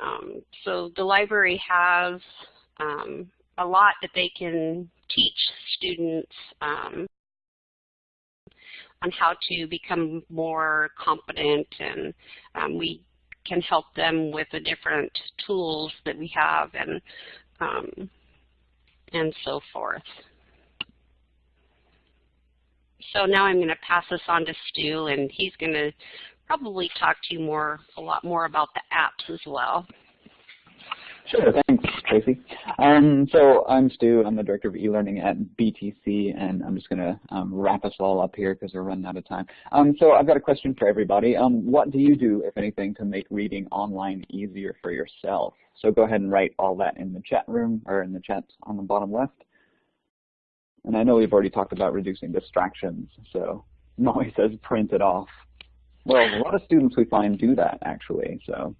Um, so the library has um, a lot that they can teach students um, on how to become more competent and um, we can help them with the different tools that we have and um, and so forth. So now I'm going to pass this on to Stu, and he's going to probably talk to you more, a lot more about the apps as well. Sure, thanks, Tracy. Um, so I'm Stu. I'm the Director of E-Learning at BTC, and I'm just going to um, wrap us all up here because we're running out of time. Um, so I've got a question for everybody. Um, what do you do, if anything, to make reading online easier for yourself? So go ahead and write all that in the chat room or in the chat on the bottom left. And I know we've already talked about reducing distractions, so Molly says print it off. Well, a lot of students we find do that actually, so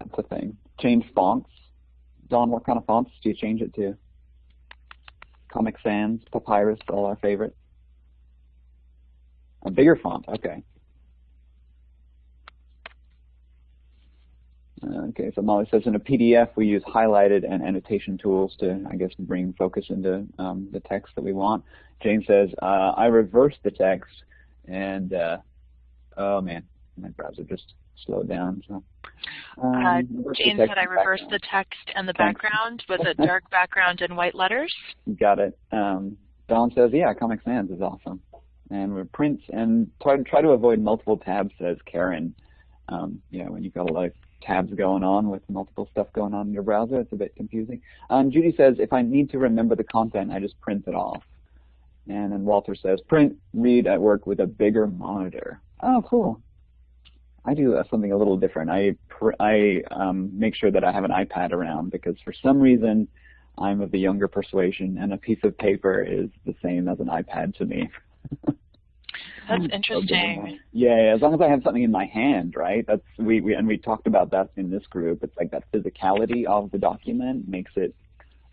that's a thing. Change fonts. Dawn, what kind of fonts do you change it to? Comic Sans, Papyrus, all our favorites. A bigger font, okay. Okay, so Molly says in a PDF we use highlighted and annotation tools to, I guess, bring focus into um, the text that we want. Jane says, uh, I reversed the text and, uh, oh man, my browser just slowed down. So, um, uh, Jane said I reversed the text and the Thanks. background. Was [laughs] it dark background and white letters? Got it. Um, Dawn says, yeah, Comic Sans is awesome. And we print and try, try to avoid multiple tabs, says Karen. Um, you know, when you've got a of tabs going on with multiple stuff going on in your browser. It's a bit confusing. Um, Judy says, if I need to remember the content, I just print it off. And then Walter says, print, read at work with a bigger monitor. Oh, cool. I do something a little different. I, I um, make sure that I have an iPad around because for some reason I'm of the younger persuasion and a piece of paper is the same as an iPad to me. [laughs] That's interesting. Yeah, as long as I have something in my hand, right? That's we, we and we talked about that in this group. It's like that physicality of the document makes it,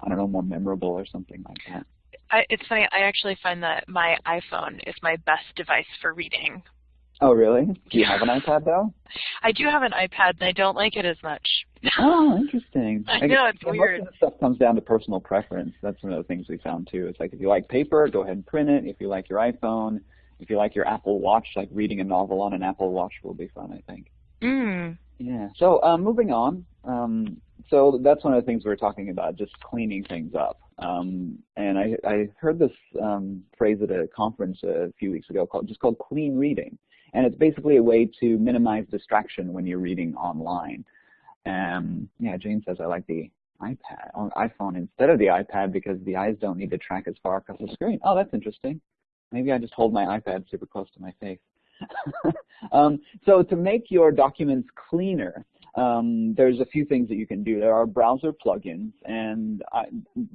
I don't know, more memorable or something like that. I, it's funny. I actually find that my iPhone is my best device for reading. Oh, really? Do you have an iPad though? [laughs] I do have an iPad, and I don't like it as much. [laughs] oh, interesting. [laughs] I know it's yeah, weird. Most of the stuff comes down to personal preference. That's one of the things we found too. It's like if you like paper, go ahead and print it. If you like your iPhone, if you like your Apple Watch, like reading a novel on an Apple Watch will be fun, I think. Mm. Yeah. So um, moving on. Um, so that's one of the things we are talking about, just cleaning things up. Um, and I, I heard this um, phrase at a conference a few weeks ago called just called clean reading. And it's basically a way to minimize distraction when you're reading online. Um, yeah, Jane says I like the iPad on iPhone instead of the iPad because the eyes don't need to track as far across the screen. Oh, that's interesting. Maybe I just hold my iPad super close to my face. [laughs] um, so to make your documents cleaner, um, there's a few things that you can do. There are browser plugins, and I,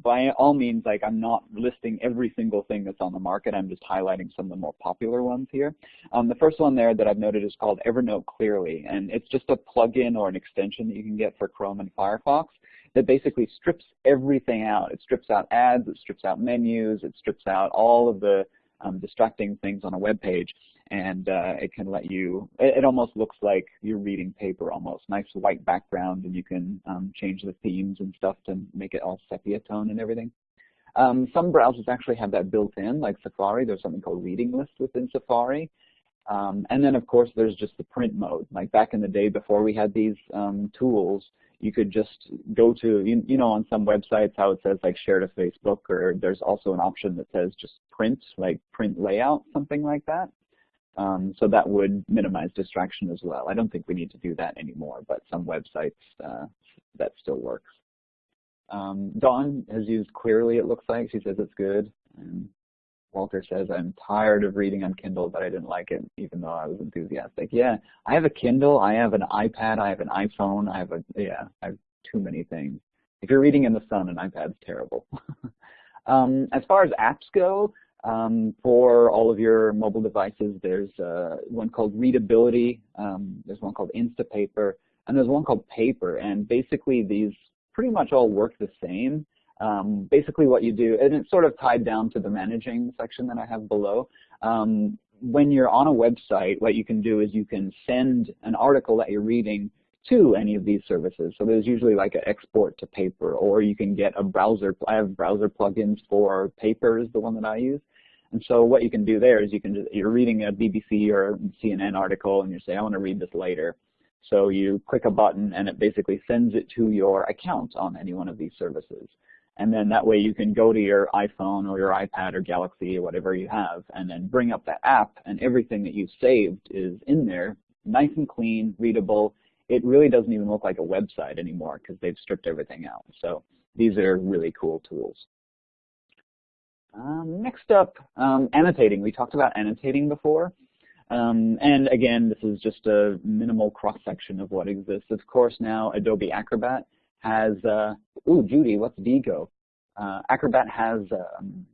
by all means, like I'm not listing every single thing that's on the market. I'm just highlighting some of the more popular ones here. Um, the first one there that I've noted is called Evernote Clearly, and it's just a plugin or an extension that you can get for Chrome and Firefox that basically strips everything out. It strips out ads, it strips out menus, it strips out all of the um, distracting things on a web page and uh, it can let you, it, it, almost looks like you're reading paper almost, nice white background and you can um, change the themes and stuff to make it all sepia tone and everything. Um, some browsers actually have that built in, like Safari. There's something called Reading List within Safari. Um, and then, of course, there's just the print mode. Like back in the day before we had these um, tools, you could just go to, you, you know, on some websites how it says like share to Facebook, or there's also an option that says just print, like print layout, something like that. Um, so that would minimize distraction as well. I don't think we need to do that anymore, but some websites, uh, that still works. Um, Dawn has used Clearly, it looks like. She says it's good. And Walter says, I'm tired of reading on Kindle, but I didn't like it, even though I was enthusiastic. Yeah, I have a Kindle, I have an iPad, I have an iPhone, I have a, yeah, I have too many things. If you're reading in the sun, an iPad's terrible. [laughs] um, as far as apps go, um, for all of your mobile devices, there's uh, one called Readability, um, there's one called Instapaper, and there's one called Paper, and basically these pretty much all work the same. Um, basically what you do, and it's sort of tied down to the managing section that I have below. Um, when you're on a website, what you can do is you can send an article that you're reading to any of these services. So there's usually like an export to paper, or you can get a browser. I have browser plugins for paper is the one that I use. And so what you can do there is you can just, you're reading a BBC or CNN article and you say, I want to read this later. So you click a button and it basically sends it to your account on any one of these services. And then that way you can go to your iPhone or your iPad or Galaxy or whatever you have and then bring up that app and everything that you've saved is in there, nice and clean, readable. It really doesn't even look like a website anymore because they've stripped everything out. So these are really cool tools. Um, next up, um, annotating. We talked about annotating before. Um, and again, this is just a minimal cross-section of what exists. Of course, now Adobe Acrobat has, uh, ooh, Judy, what's Diigo? Uh, Acrobat has um,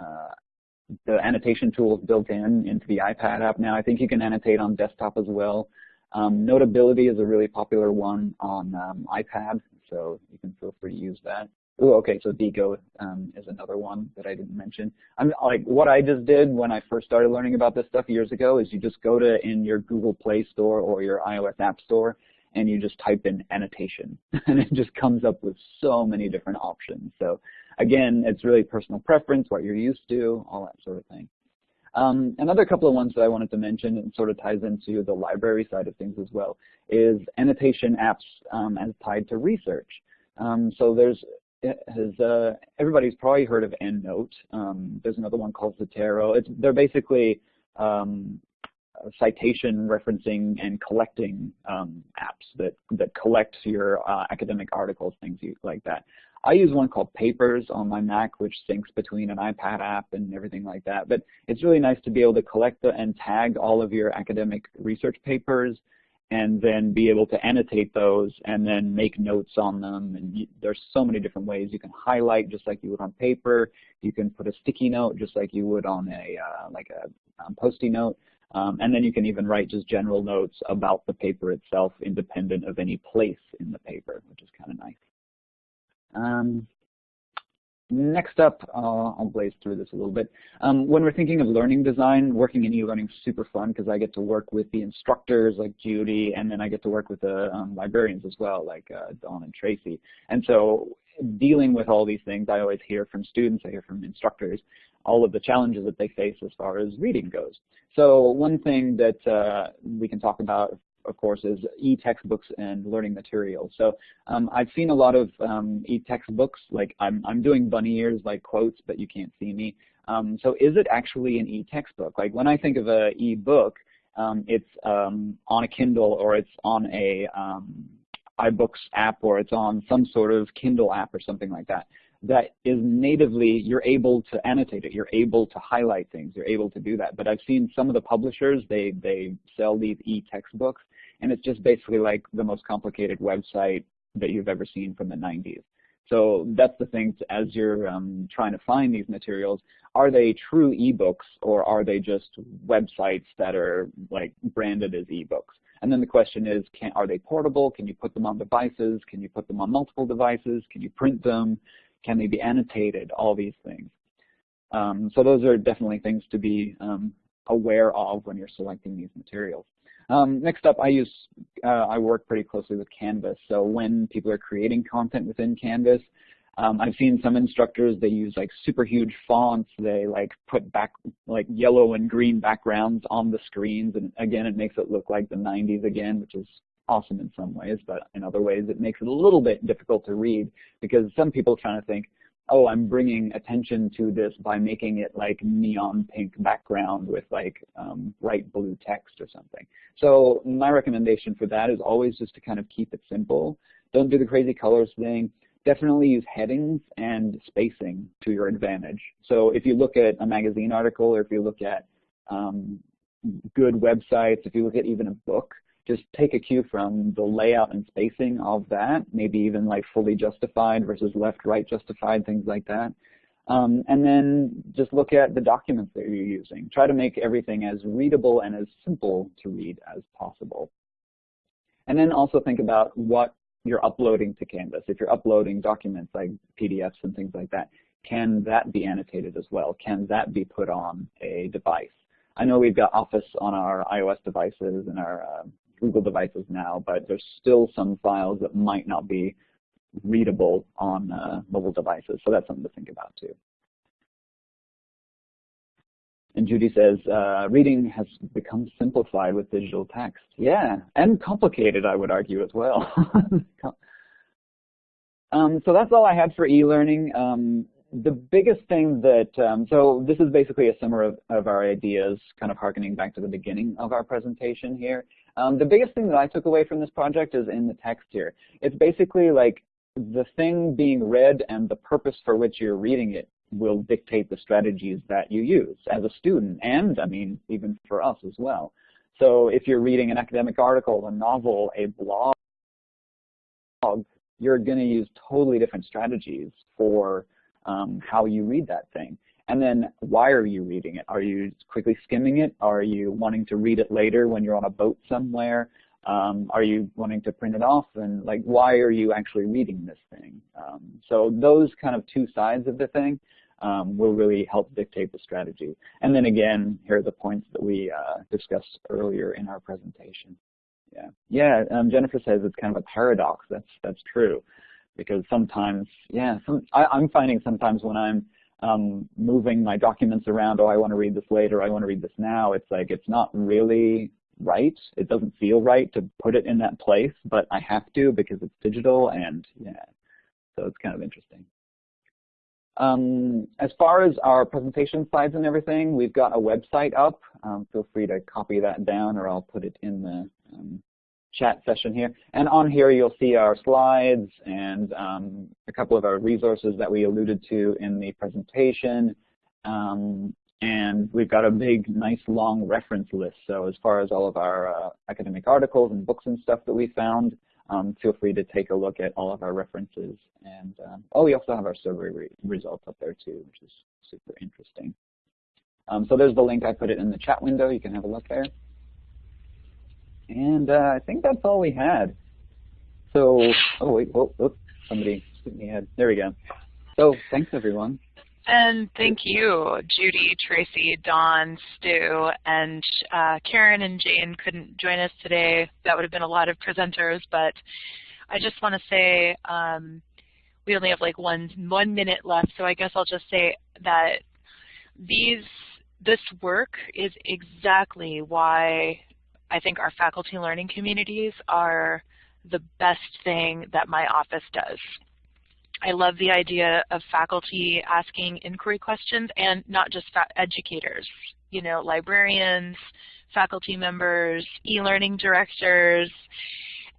uh, the annotation tools built in into the iPad app now. I think you can annotate on desktop as well. Um, Notability is a really popular one on um, iPad, so you can feel free to use that. Oh, okay, so Diigo um, is another one that I didn't mention. I'm like what I just did when I first started learning about this stuff years ago is you just go to in your Google Play Store or your iOS App Store and you just type in annotation [laughs] and it just comes up with so many different options. So again, it's really personal preference, what you're used to, all that sort of thing. Um, another couple of ones that I wanted to mention and sort of ties into the library side of things as well is annotation apps um, as tied to research. Um, so there's has uh, everybody's probably heard of EndNote. Um, there's another one called Zotero. It's, they're basically um, citation referencing and collecting um, apps that that collect your uh, academic articles, things like that. I use one called Papers on my Mac, which syncs between an iPad app and everything like that. But it's really nice to be able to collect the, and tag all of your academic research papers and then be able to annotate those and then make notes on them. And you, there's so many different ways. You can highlight just like you would on paper. You can put a sticky note just like you would on a uh, like a um, post-it note. Um, and then you can even write just general notes about the paper itself independent of any place in the paper, which is kind of nice. Um, Next up, uh, I'll blaze through this a little bit. Um, when we're thinking of learning design, working in e-learning is super fun because I get to work with the instructors like Judy, and then I get to work with the um, librarians as well, like uh, Dawn and Tracy. And so dealing with all these things, I always hear from students, I hear from instructors, all of the challenges that they face as far as reading goes. So one thing that uh, we can talk about of course, is e-textbooks and learning materials. So um, I've seen a lot of um, e-textbooks, like I'm, I'm doing bunny ears like quotes, but you can't see me. Um, so is it actually an e-textbook? Like when I think of a e-book, um, it's um, on a Kindle or it's on a um, iBooks app or it's on some sort of Kindle app or something like that that is natively, you're able to annotate it, you're able to highlight things, you're able to do that. But I've seen some of the publishers, they, they sell these e-textbooks, and it's just basically like the most complicated website that you've ever seen from the 90s. So that's the thing, as you're um, trying to find these materials, are they true ebooks or are they just websites that are like branded as ebooks? And then the question is, can, are they portable? Can you put them on devices? Can you put them on multiple devices? Can you print them? Can they be annotated? All these things. Um, so those are definitely things to be um, aware of when you're selecting these materials. Um, next up, I use uh, I work pretty closely with Canvas. So when people are creating content within Canvas, Um, I've seen some instructors, they use like super huge fonts. They like put back like yellow and green backgrounds on the screens. And again, it makes it look like the 90s again, which is awesome in some ways, but in other ways it makes it a little bit difficult to read because some people trying to think, oh, I'm bringing attention to this by making it like neon pink background with like um, bright blue text or something. So my recommendation for that is always just to kind of keep it simple. Don't do the crazy colors thing. Definitely use headings and spacing to your advantage. So if you look at a magazine article or if you look at um, good websites, if you look at even a book, just take a cue from the layout and spacing of that, maybe even like fully justified versus left-right justified, things like that. Um, and then just look at the documents that you're using. Try to make everything as readable and as simple to read as possible. And then also think about what you're uploading to Canvas. If you're uploading documents like PDFs and things like that, can that be annotated as well? Can that be put on a device? I know we've got Office on our iOS devices and our uh, Google devices now, but there's still some files that might not be readable on uh, mobile devices. So that's something to think about too. And Judy says, uh, reading has become simplified with digital text. Yeah, and complicated, I would argue as well. [laughs] um, so that's all I had for e-learning. Um, the biggest thing that, um, so this is basically a summary of, of, our ideas, kind of harkening back to the beginning of our presentation here. Um, the biggest thing that I took away from this project is in the text here. It's basically like the thing being read and the purpose for which you're reading it will dictate the strategies that you use as a student and, I mean, even for us as well. So if you're reading an academic article, a novel, a blog, you're going to use totally different strategies for um, how you read that thing. And then why are you reading it? Are you quickly skimming it? Are you wanting to read it later when you're on a boat somewhere? Um, are you wanting to print it off? And like, why are you actually reading this thing? Um, so those kind of two sides of the thing um, will really help dictate the strategy. And then again, here are the points that we uh, discussed earlier in our presentation. Yeah, yeah. Um, Jennifer says it's kind of a paradox. That's that's true, because sometimes, yeah, some, I, I'm finding sometimes when I'm um, moving my documents around, oh, I want to read this later, I want to read this now, it's like it's not really right. It doesn't feel right to put it in that place, but I have to because it's digital and yeah, so it's kind of interesting. Um, as far as our presentation slides and everything, we've got a website up. Um, feel free to copy that down or I'll put it in the um, chat session here. And on here you'll see our slides and um, a couple of our resources that we alluded to in the presentation. Um, and we've got a big, nice, long reference list. So as far as all of our uh, academic articles and books and stuff that we found, um, feel free to take a look at all of our references. And um, oh, we also have our survey re results up there too, which is super interesting. Um, so there's the link. I put it in the chat window. You can have a look there. And uh, I think that's all we had. So, oh wait, oh, oh somebody hit me head. There we go. So thanks everyone. And thank you, Judy, Tracy, Dawn, Stu, and uh, Karen and Jane couldn't join us today. That would have been a lot of presenters, but I just want to say um, we only have like one one minute left, so I guess I'll just say that these this work is exactly why I think our faculty learning communities are the best thing that my office does. I love the idea of faculty asking inquiry questions and not just educators, you know, librarians, faculty members, e-learning directors,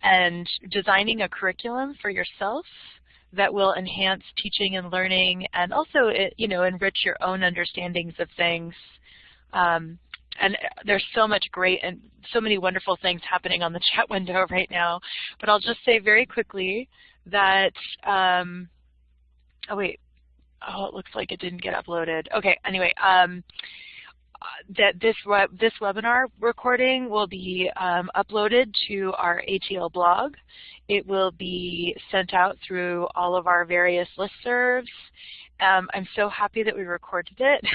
and designing a curriculum for yourself that will enhance teaching and learning and also, you know, enrich your own understandings of things. Um, and there's so much great and so many wonderful things happening on the [laughs] chat window right now. But I'll just say very quickly that, um, oh wait, oh it looks like it didn't get uploaded. Okay, anyway, um, that this web, this webinar recording will be um, uploaded to our ATL blog. It will be sent out through all of our various listservs. Um, I'm so happy that we recorded it.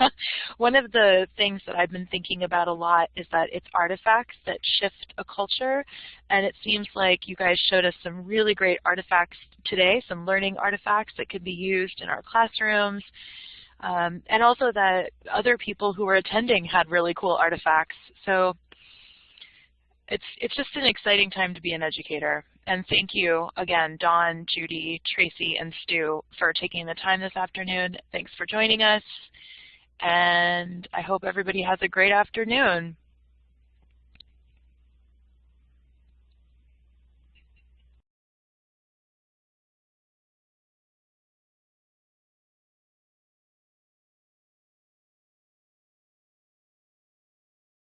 [laughs] One of the things that I've been thinking about a lot is that it's artifacts that shift a culture, and it seems like you guys showed us some really great artifacts today, some learning artifacts that could be used in our classrooms, um, and also that other people who were attending had really cool artifacts. So it's, it's just an exciting time to be an educator. And thank you again, Dawn, Judy, Tracy, and Stu for taking the time this afternoon. Thanks for joining us. And I hope everybody has a great afternoon.